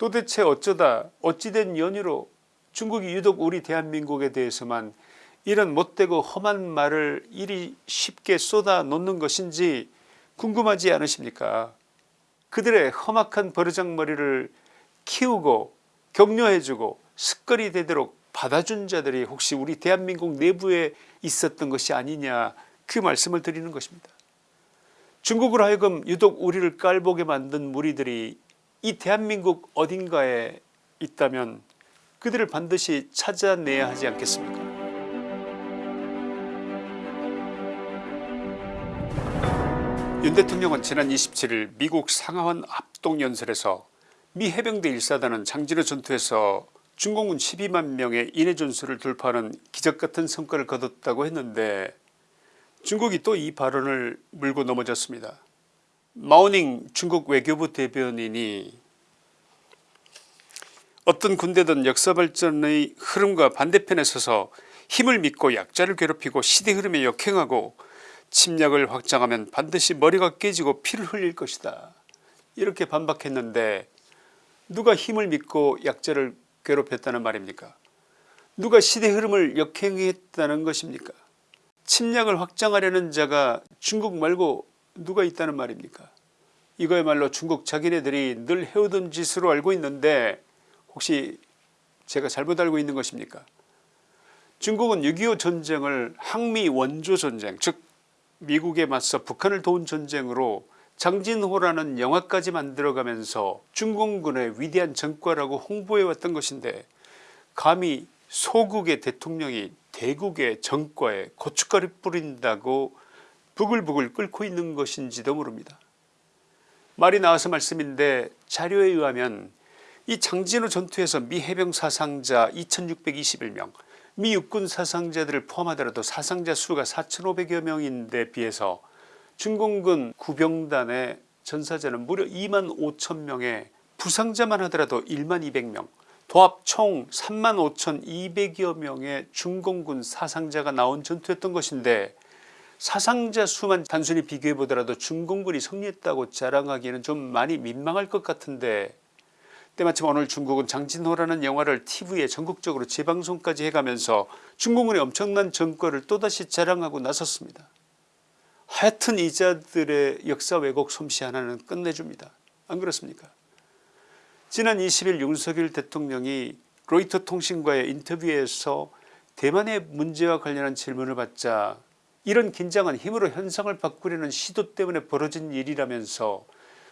도대체 어쩌다 어찌된 연유로 중국이 유독 우리 대한민국에 대해서만 이런 못되고 험한 말을 이리 쉽게 쏟아 놓는 것인지 궁금하지 않으십니까 그들의 험악한 버르장머리를 키우고 격려해주고 습거리 되도록 받아준 자들이 혹시 우리 대한민국 내부에 있었던 것이 아니냐 그 말씀을 드리는 것입니다. 중국으로 하여금 유독 우리를 깔보게 만든 무리들이 이 대한민국 어딘가에 있다면 그들을 반드시 찾아내야 하지 않겠습니까 윤 대통령은 지난 27일 미국 상하원 합동연설에서 미 해병대 1사단은 장진호 전투에서 중공군 12만 명의 인해 전술을 돌파하는 기적같은 성과를 거뒀다고 했는데 중국이 또 이 발언을 물고 넘어졌습니다. 마오닝 중국 외교부 대변인이 어떤 군대든 역사발전의 흐름과 반대편에 서서 힘을 믿고 약자를 괴롭히고 시대 흐름에 역행하고 침략을 확장하면 반드시 머리가 깨지고 피를 흘릴 것이다. 이렇게 반박했는데 누가 힘을 믿고 약자를 괴롭혔다는 말입니까 누가 시대 흐름을 역행했다는 것입니까 침략을 확장하려는 자가 중국 말고 누가 있다는 말입니까? 이거야말로 중국 자기네들이 늘 해오던 짓으로 알고 있는데 혹시 제가 잘못 알고 있는 것입니까? 중국은 6.25 전쟁을 항미 원조 전쟁 즉 미국에 맞서 북한을 도운 전쟁으로 장진호라는 영화까지 만들어가면서 중공군의 위대한 전과라고 홍보해왔던 것인데 감히 소국의 대통령이 대국의 전과에 고춧가루 뿌린다고 부글부글 끓고 있는 것인지도 모릅니다. 말이 나와서 말씀인데 자료에 의하면 이 장진호 전투에서 미 해병 사상자 2621명 미 육군 사상자들을 포함하더라도 사상자 수가 4500여 명인데 비해서 중공군 구병단의 전사자는 무려 2만 5천명에 부상자만 하더라도 1만 200명 도합 총 3만 5천 200여 명의 중공군 사상자가 나온 전투였던 것인데 사상자 수만 단순히 비교해 보더라도 중공군이 승리했다고 자랑하기에는 좀 많이 민망할 것 같은데 때마침 오늘 중국은 장진호라는 영화를 tv에 전국적으로 재방송까지 해가면서 중공군의 엄청난 전과를 또다시 자랑하고 나섰습니다. 하여튼 이 자들의 역사 왜곡 솜씨 하나는 끝내줍니다. 안 그렇습니까 지난 20일 윤석열 대통령이 로이터 통신과의 인터뷰에서 대만의 문제와 관련한 질문을 받자 이런 긴장은 힘으로 현상을 바꾸려는 시도 때문에 벌어진 일이라면서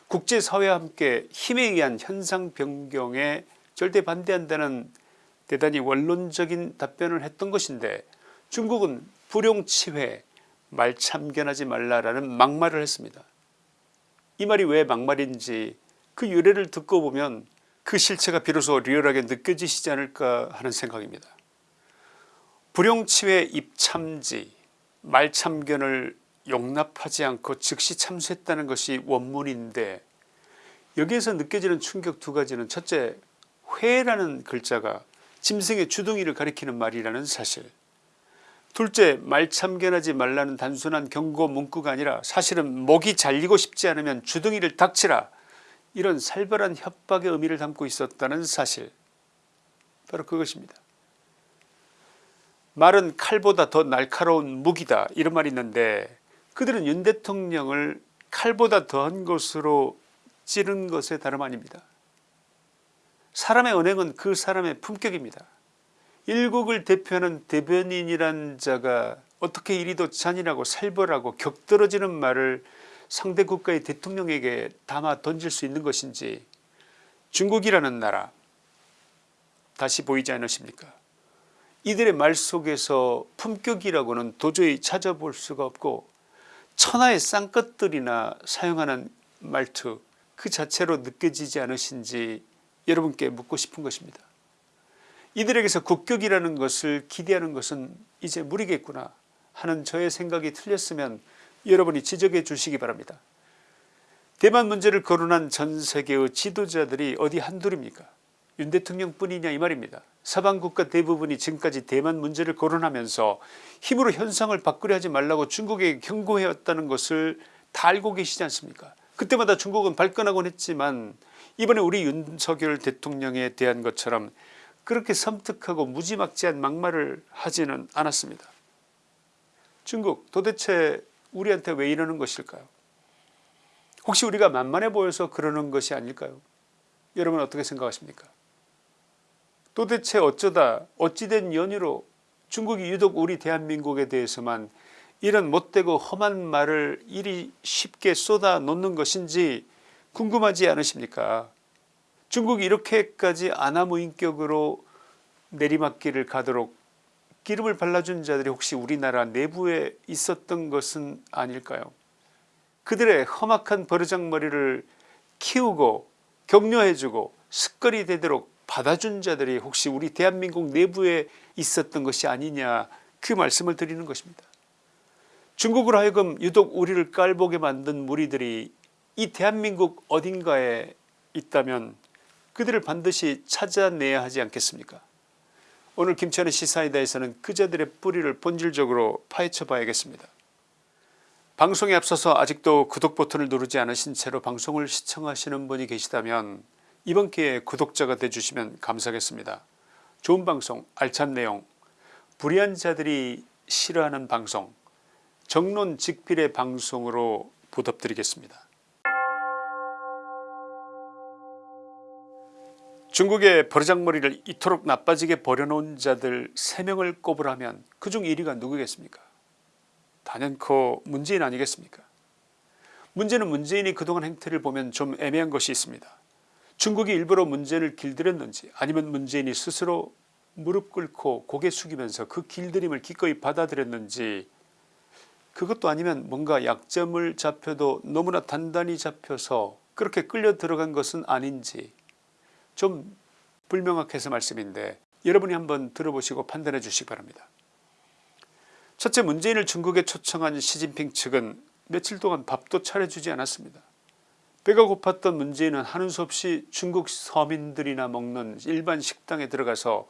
국제사회와 함께 힘에 의한 현상 변경에 절대 반대한다는 대단히 원론적인 답변을 했던 것인데 중국은 불용치회 말 참견하지 말라라는 막말을 했습니다. 이 말이 왜 막말인지 그 유래를 듣고 보면 그 실체가 비로소 리얼하게 느껴지시지 않을까 하는 생각입니다. 불용치회 입참지 말참견을 용납하지 않고 즉시 참수했다는 것이 원문인데 여기에서 느껴지는 충격 두 가지는 첫째 회라는 글자가 짐승의 주둥이를 가리키는 말이라는 사실 둘째 말참견하지 말라는 단순한 경고 문구가 아니라 사실은 목이 잘리고 싶지 않으면 주둥이를 닥치라 이런 살벌한 협박의 의미를 담고 있었다는 사실 바로 그것입니다. 말은 칼보다 더 날카로운 무기다 이런 말이 있는데 그들은 윤 대통령을 칼보다 더한 것으로 찌른 것에 다름 아닙니다. 사람의 언행은 그 사람의 품격입니다. 일국을 대표하는 대변인이란 자가 어떻게 이리도 잔인하고 살벌하고 격떨어지는 말을 상대 국가의 대통령에게 담아 던질 수 있는 것인지 중국이라는 나라 다시 보이지 않으십니까 이들의 말 속에서 품격이라고는 도저히 찾아볼 수가 없고 천하의 쌍것들이나 사용하는 말투 그 자체로 느껴지지 않으신지 여러분께 묻고 싶은 것입니다. 이들에게서 국격이라는 것을 기대하는 것은 이제 무리겠구나 하는 저의 생각이 틀렸으면 여러분이 지적해 주시기 바랍니다. 대만 문제를 거론한 전세계의 지도자들이 어디 한둘입니까 윤 대통령 뿐이냐 이 말입니다. 서방 국가 대부분이 지금까지 대만 문제를 거론하면서 힘으로 현상을 바꾸려 하지 말라고 중국에게 경고해왔다는 것을 다 알고 계시지 않습니까 그때마다 중국은 발끈하곤 했지만 이번에 우리 윤석열 대통령에 대한 것처럼 그렇게 섬뜩하고 무지막지한 막말을 하지는 않았습니다. 중국 도대체 우리한테 왜 이러는 것일까요 혹시 우리가 만만해 보여서 그러는 것이 아닐까요 여러분 어떻게 생각하십니까 도대체 어쩌다 어찌된 연유로 중국이 유독 우리 대한민국에 대해서만 이런 못되고 험한 말을 이리 쉽게 쏟아 놓는 것인지 궁금하지 않으십니까? 중국이 이렇게까지 아나무인격으로 내리막길을 가도록 기름을 발라준 자들이 혹시 우리나라 내부에 있었던 것은 아닐까요? 그들의 험악한 버르장머리를 키우고 격려해주고 습거리 되도록 받아준 자들이 혹시 우리 대한민국 내부에 있었던 것이 아니냐 그 말씀을 드리는 것입니다. 중국으로 하여금 유독 우리를 깔보게 만든 무리들이 이 대한민국 어딘가에 있다면 그들을 반드시 찾아내야 하지 않겠습니까 오늘 김치환의 시사이다에서는 그자들의 뿌리를 본질적으로 파헤쳐 봐야겠습니다. 방송에 앞서서 아직도 구독 버튼을 누르지 않으신 채로 방송을 시청하시는 분이 계시다면 이번 기회에 구독자가 되주시면 감사하겠습니다. 좋은 방송 알찬 내용 불의한 자들이 싫어하는 방송 정론 직필의 방송으로 부탁드리겠습니다. 중국의 버르장머리를 이토록 나빠지게 버려놓은 자들 3명을 꼽으라면 그중 1위가 누구겠습니까 단연코 문재인 아니겠습니까 문제는 문재인이 그동안 행태를 보면 좀 애매한 것이 있습니다. 중국이 일부러 문재인을 길들였는지 아니면 문재인이 스스로 무릎 꿇고 고개 숙이면서 그 길들임을 기꺼이 받아들였는지 그것도 아니면 뭔가 약점을 잡혀도 너무나 단단히 잡혀서 그렇게 끌려 들어간 것은 아닌지 좀 불명확해서 말씀인데 여러분이 한번 들어보시고 판단해 주시기 바랍니다. 첫째 문재인을 중국에 초청한 시진핑 측은 며칠 동안 밥도 차려주지 않았습니다. 배가 고팠던 문재인은 하는 수 없이 중국 서민들이나 먹는 일반 식당에 들어가서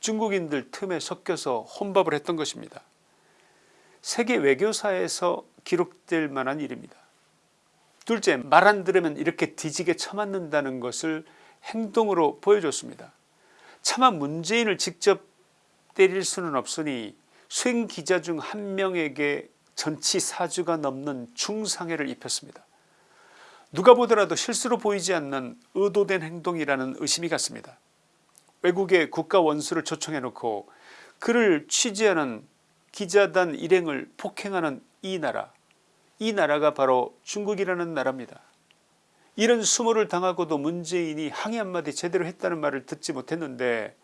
중국인들 틈에 섞여서 혼밥을 했던 것입니다. 세계 외교사에서 기록될 만한 일입니다. 둘째 말 안 들으면 이렇게 뒤지게 처맞는다는 것을 행동으로 보여줬습니다. 차마 문재인을 직접 때릴 수는 없으니 수행 기자 중 한 명에게 전치 사주가 넘는 중상해를 입혔습니다. 누가 보더라도 실수로 보이지 않는 의도된 행동이라는 의심이 갔습니다. 외국의 국가 원수를 초청해 놓고 그를 취재하는 기자단 일행을 폭행하는 이 나라 이 나라가 바로 중국이라는 나라입니다. 이런 수모를 당하고도 문재인이 항의 한마디 제대로 했다는 말을 듣지 못했는데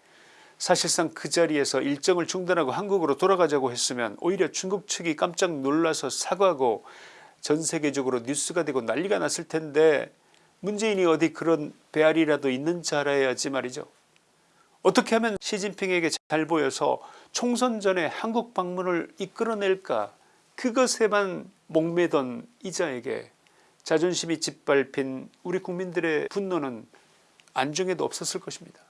사실상 그 자리에서 일정을 중단하고 한국으로 돌아가자고 했으면 오히려 중국 측이 깜짝 놀라서 사과하고 전 세계적으로 뉴스가 되고 난리가 났을 텐데 문재인이 어디 그런 배알이라도 있는 줄 알아야지 말이죠. 어떻게 하면 시진핑에게 잘 보여서 총선 전에 한국 방문을 이끌어낼까 그것에만 목매던 이자에게 자존심이 짓밟힌 우리 국민들의 분노는 안중에도 없었을 것입니다.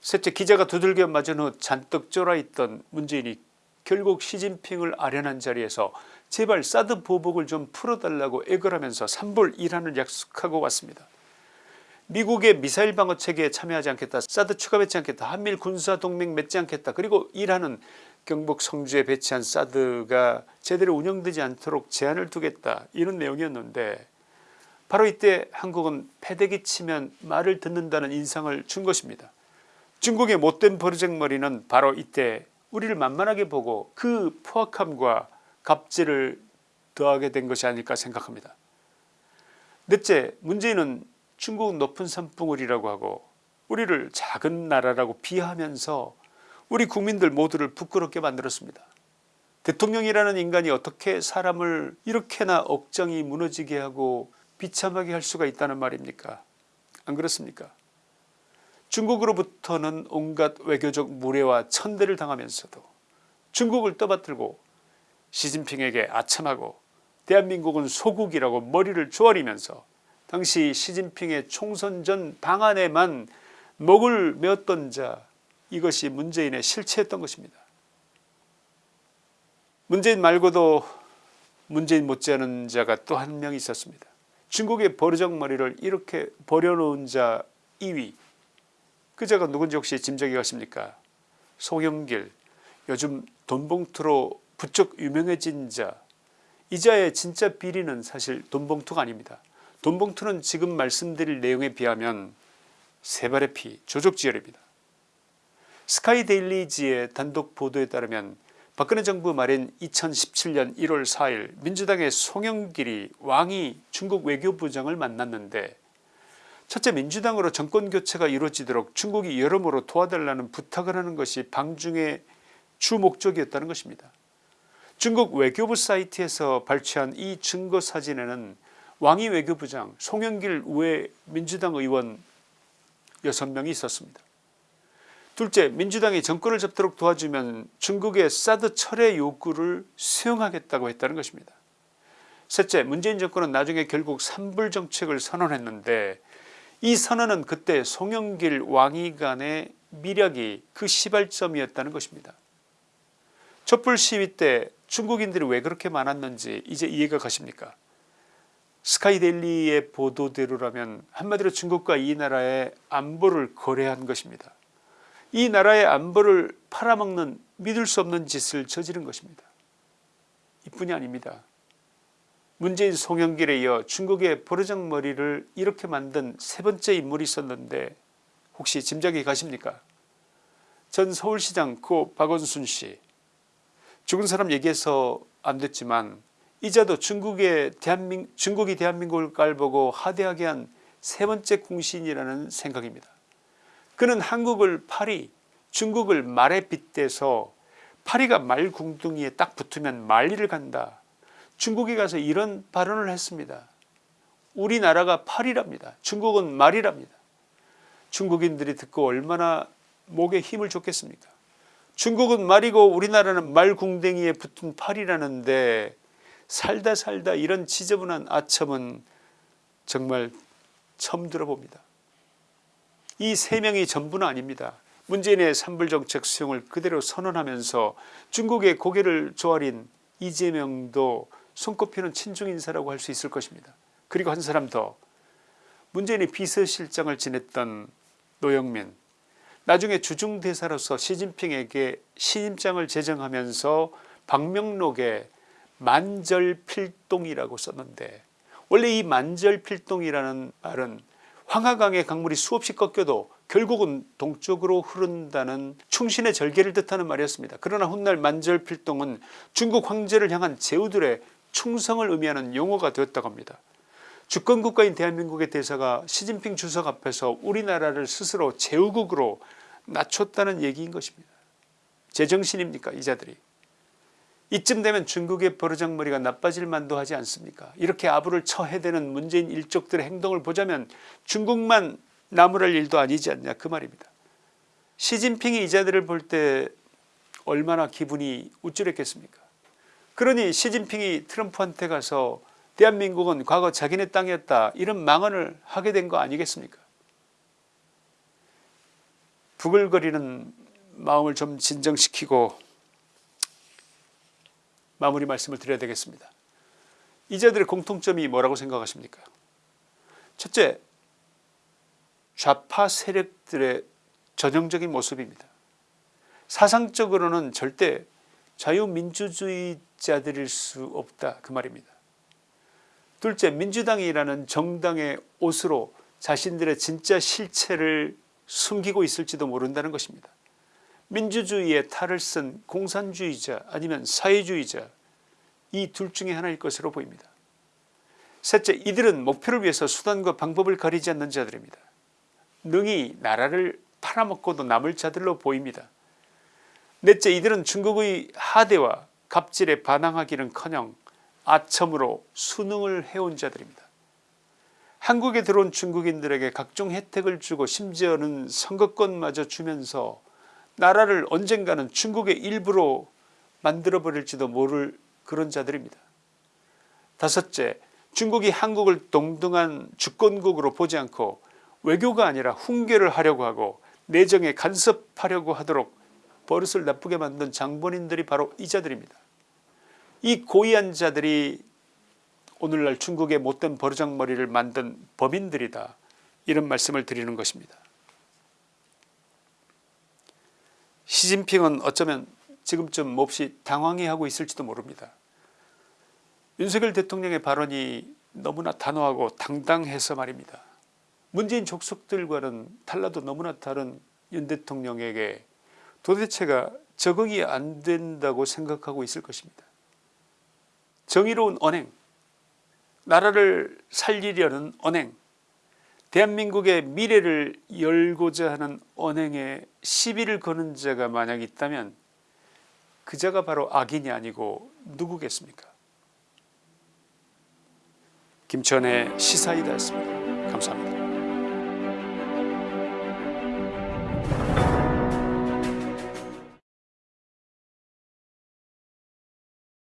셋째 기자가 두들겨 맞은 후 잔뜩 쫄아있던 문재인이 결국 시진핑을 아련한 자리에서 제발 사드 보복을 좀 풀어달라고 애걸하면서 산불1한을 약속하고 왔습니다. 미국의 미사일 방어 체계에 참여하지 않겠다 사드 추가 배치 않겠다 한밀 군사동맹 맺지 않겠다 그리고 이란은 경북 성주에 배치한 사드가 제대로 운영되지 않도록 제한을 두겠다 이런 내용이었는데 바로 이때 한국은 패대기 치면 말을 듣는다는 인상을 준 것입니다. 중국의 못된 버르장머리는 바로 이때 우리를 만만하게 보고 그 포악함과 갑질을 더하게 된 것이 아닐까 생각합니다. 넷째 문재인은 중국 높은 산봉우리라고 하고 우리를 작은 나라라고 비하하면서 우리 국민들 모두를 부끄럽게 만들었습니다. 대통령이라는 인간이 어떻게 사람을 이렇게나 억장이 무너지게 하고 비참하게 할 수가 있다는 말입니까 안 그렇습니까 중국으로부터는 온갖 외교적 무례와 천대를 당하면서도 중국을 떠받들고 시진핑에게 아참하고 대한민국은 소국이라고 머리를 조아리면서 당시 시진핑의 총선 전 방안에만 목을 메었던 자 이것이 문재인의 실체였던 것입니다. 문재인 말고도 문재인 못지않은 자가 또 한 명 있었습니다. 중국의 버르장머리를 이렇게 버려놓은 자 2위 그 자가 누군지 혹시 짐작이 가십니까 송영길 요즘 돈봉투로 부쩍 유명해진 자 이자의 진짜 비리는 사실 돈봉투가 아닙니다. 돈봉투는 지금 말씀드릴 내용에 비하면 세발의 피 조족지혈입니다. 스카이데일리지의 단독 보도에 따르면 박근혜 정부 말인 2017년 1월 4일 민주당의 송영길이 왕이 중국 외교부장을 만났는데 첫째 민주당으로 정권교체가 이루어지도록 중국이 여러모로 도와달라는 부탁을 하는 것이 방중의 주 목적이었다는 것입니다. 중국 외교부 사이트에서 발췌한 이 증거 사진에는 왕이 외교부장 송영길 외 민주당 의원 6명이 있었습니다. 둘째 민주당이 정권을 잡도록 도와주면 중국의 사드 철회 요구를 수용하겠다고 했다는 것입니다. 셋째 문재인 정권은 나중에 결국 산불 정책을 선언했는데 이 선언은 그때 송영길 왕이 간의 미략이 그 시발점이었다는 것입니다. 촛불 시위 때 중국인들이 왜 그렇게 많았는지 이제 이해가 가십니까 스카이데일리의 보도대로라면 한마디로 중국과 이 나라의 안보를 거래한 것입니다. 이 나라의 안보를 팔아먹는 믿을 수 없는 짓을 저지른 것입니다. 이뿐이 아닙니다. 문재인 송영길에 이어 중국의 버르장머리를 이렇게 만든 세 번째 인물이 있었는데 혹시 짐작이 가십니까 전 서울시장 고 박원순씨 죽은 사람 얘기해서 안 됐지만 이자도 중국의 대한민, 중국이 대한민국을 깔보고 하대하게 한 세 번째 공신이라는 생각입니다. 그는 한국을 파리 중국을 말에 빗대서 파리가 말 궁둥이에 딱 붙으면 말리를 간다. 중국에 가서 이런 발언을 했습니다. 우리나라가 파리랍니다. 중국은 말이랍니다. 중국인들이 듣고 얼마나 목에 힘을 줬겠습니까 중국은 말이고 우리나라는 말궁뎅이에 붙은 팔이라는데 살다 살다 이런 지저분한 아첨은 정말 처음 들어봅니다. 이 세 명이 전부는 아닙니다. 문재인의 산불정책 수용을 그대로 선언하면서 중국의 고개를 조아린 이재명도 손꼽히는 친중 인사라고 할 수 있을 것입니다. 그리고 한 사람 더 문재인이 비서실장을 지냈던 노영민 나중에 주중대사로서 시진핑에게 신임장을 제정하면서 방명록에 만절필동이라고 썼는데 원래 이 만절필동이라는 말은 황하강의 강물이 수없이 꺾여도 결국은 동쪽으로 흐른다는 충신의 절개를 뜻하는 말이었습니다. 그러나 훗날 만절필동은 중국 황제를 향한 제후들의 충성을 의미하는 용어가 되었다고 합니다. 주권국가인 대한민국의 대사가 시진핑 주석 앞에서 우리나라를 스스로 제후국으로 낮췄다는 얘기인 것입니다. 제정신입니까 이 자들이 이쯤 되면 중국의 버르장머리가 나빠질 만도 하지 않습니까 이렇게 아부를 처해대는 문재인 일족들의 행동을 보자면 중국만 나무랄 일도 아니지 않냐 그 말입니다. 시진핑이 이자들을 볼 때 얼마나 기분이 우쭐했겠습니까 그러니 시진핑이 트럼프한테 가서 대한민국은 과거 자기네 땅이었다 이런 망언을 하게 된 거 아니겠습니까 부글거리는 마음을 좀 진정시키고 마무리 말씀을 드려야 되겠습니다. 이자들의 공통점이 뭐라고 생각하십니까 첫째 좌파 세력들의 전형적인 모습입니다. 사상적으로는 절대 자유민주주의자들일 수 없다 그 말입니다. 둘째 민주당이라는 정당의 옷으로 자신들의 진짜 실체를 숨기고 있을지도 모른다는 것입니다. 민주주의의 탈을 쓴 공산주의자 아니면 사회주의자 이 둘 중에 하나일 것으로 보입니다. 셋째 이들은 목표를 위해서 수단과 방법을 가리지 않는 자들입니다. 능히 나라를 팔아먹고도 남을 자들로 보입니다. 넷째 이들은 중국의 하대와 갑질에 반항하기는커녕 아첨으로 수능을 해온 자들입니다. 한국에 들어온 중국인들에게 각종 혜택을 주고 심지어는 선거권마저 주면서 나라를 언젠가는 중국의 일부로 만들어버릴지도 모를 그런 자들입니다. 다섯째 중국이 한국을 동등한 주권국으로 보지 않고 외교가 아니라 훈계를 하려고 하고 내정에 간섭하려고 하도록 버릇을 나쁘게 만든 장본인들이 바로 이 자들입니다. 이 고위한 자들이 오늘날 중국의 못된 버르장머리를 만든 범인들이다 이런 말씀을 드리는 것입니다. 시진핑은 어쩌면 지금쯤 몹시 당황해하고 있을지도 모릅니다. 윤석열 대통령의 발언이 너무나 단호하고 당당해서 말입니다. 문재인 족속들과는 달라도 너무나 다른 윤 대통령에게 도대체가 적응이 안 된다고 생각하고 있을 것입니다. 정의로운 언행, 나라를 살리려는 언행, 대한민국의 미래를 열고자 하는 언행에 시비를 거는 자가 만약 있다면 그 자가 바로 악인이 아니고 누구겠습니까 김천의 시사이다였습니다. 감사합니다.